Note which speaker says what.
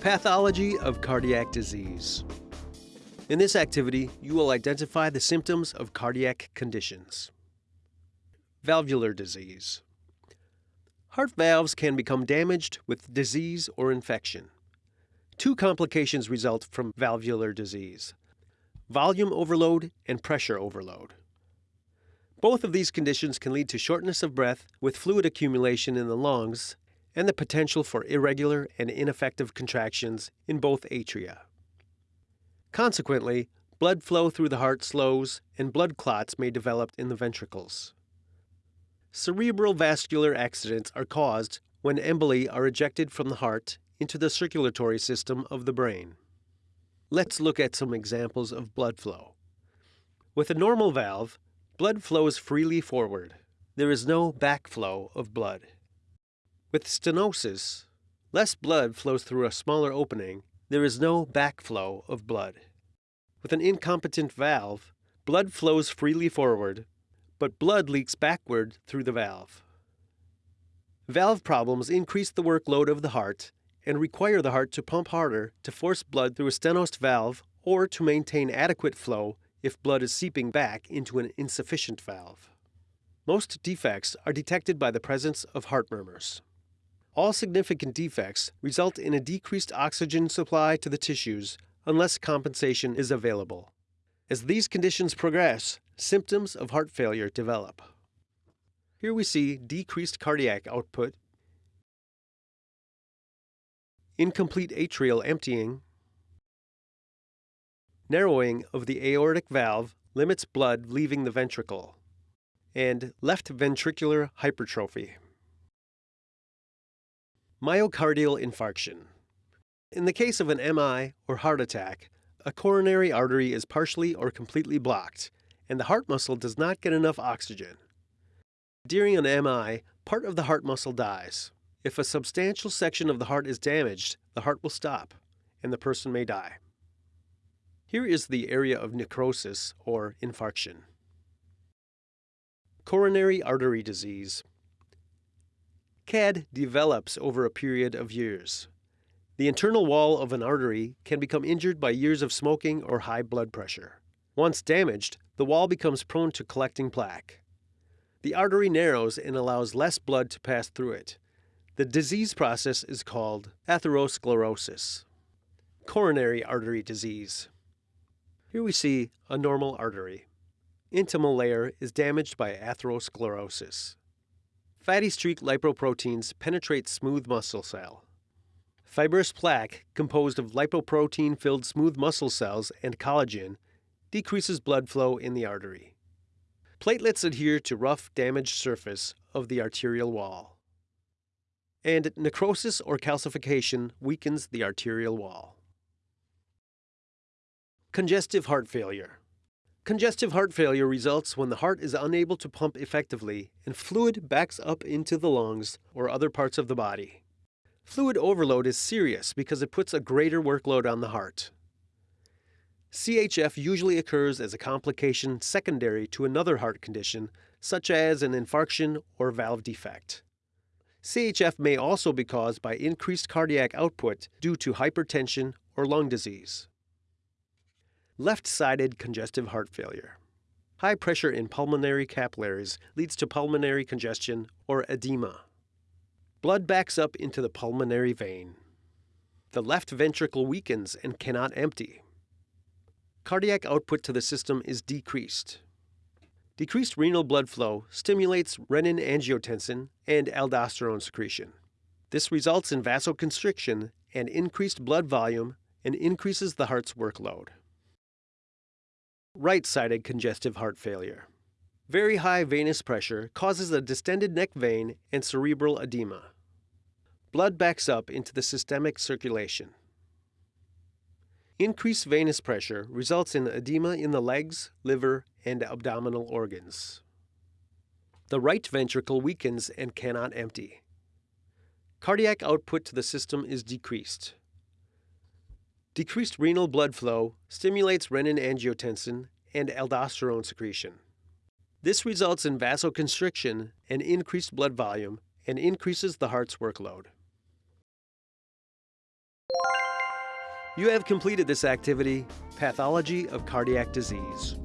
Speaker 1: Pathology of cardiac disease. In this activity, you will identify the symptoms of cardiac conditions. Valvular disease. Heart valves can become damaged with disease or infection. Two complications result from valvular disease volume overload and pressure overload. Both of these conditions can lead to shortness of breath with fluid accumulation in the lungs and the potential for irregular and ineffective contractions in both atria. Consequently, blood flow through the heart slows and blood clots may develop in the ventricles. Cerebral vascular accidents are caused when emboli are ejected from the heart into the circulatory system of the brain. Let's look at some examples of blood flow. With a normal valve, blood flows freely forward. There is no backflow of blood. With stenosis, less blood flows through a smaller opening. There is no backflow of blood. With an incompetent valve, blood flows freely forward, but blood leaks backward through the valve. Valve problems increase the workload of the heart and require the heart to pump harder to force blood through a stenosed valve or to maintain adequate flow if blood is seeping back into an insufficient valve. Most defects are detected by the presence of heart murmurs. All significant defects result in a decreased oxygen supply to the tissues unless compensation is available. As these conditions progress, symptoms of heart failure develop. Here we see decreased cardiac output, incomplete atrial emptying, narrowing of the aortic valve limits blood leaving the ventricle, and left ventricular hypertrophy. Myocardial infarction. In the case of an MI or heart attack, a coronary artery is partially or completely blocked, and the heart muscle does not get enough oxygen. During an MI, part of the heart muscle dies. If a substantial section of the heart is damaged, the heart will stop, and the person may die. Here is the area of necrosis or infarction. Coronary artery disease CAD develops over a period of years. The internal wall of an artery can become injured by years of smoking or high blood pressure. Once damaged, the wall becomes prone to collecting plaque. The artery narrows and allows less blood to pass through it. The disease process is called atherosclerosis. Coronary artery disease. Here we see a normal artery. Intimal layer is damaged by atherosclerosis. Fatty streak lipoproteins penetrate smooth muscle cell. Fibrous plaque, composed of lipoprotein filled smooth muscle cells and collagen, decreases blood flow in the artery. Platelets adhere to rough, damaged surface of the arterial wall. And necrosis or calcification weakens the arterial wall. Congestive heart failure. Congestive heart failure results when the heart is unable to pump effectively and fluid backs up into the lungs or other parts of the body. Fluid overload is serious because it puts a greater workload on the heart. CHF usually occurs as a complication secondary to another heart condition, such as an infarction or valve defect. CHF may also be caused by increased cardiac output due to hypertension or lung disease. Left-sided congestive heart failure. High pressure in pulmonary capillaries leads to pulmonary congestion or edema. Blood backs up into the pulmonary vein. The left ventricle weakens and cannot empty. Cardiac output to the system is decreased. Decreased renal blood flow stimulates renin-angiotensin and aldosterone secretion. This results in vasoconstriction and increased blood volume and increases the heart's workload. Right-sided congestive heart failure. Very high venous pressure causes a distended neck vein and cerebral edema. Blood backs up into the systemic circulation. Increased venous pressure results in edema in the legs, liver, and abdominal organs. The right ventricle weakens and cannot empty. Cardiac output to the system is decreased. Decreased renal blood flow stimulates renin-angiotensin and aldosterone secretion. This results in vasoconstriction and increased blood volume and increases the heart's workload. You have completed this activity, Pathology of Cardiac Disease.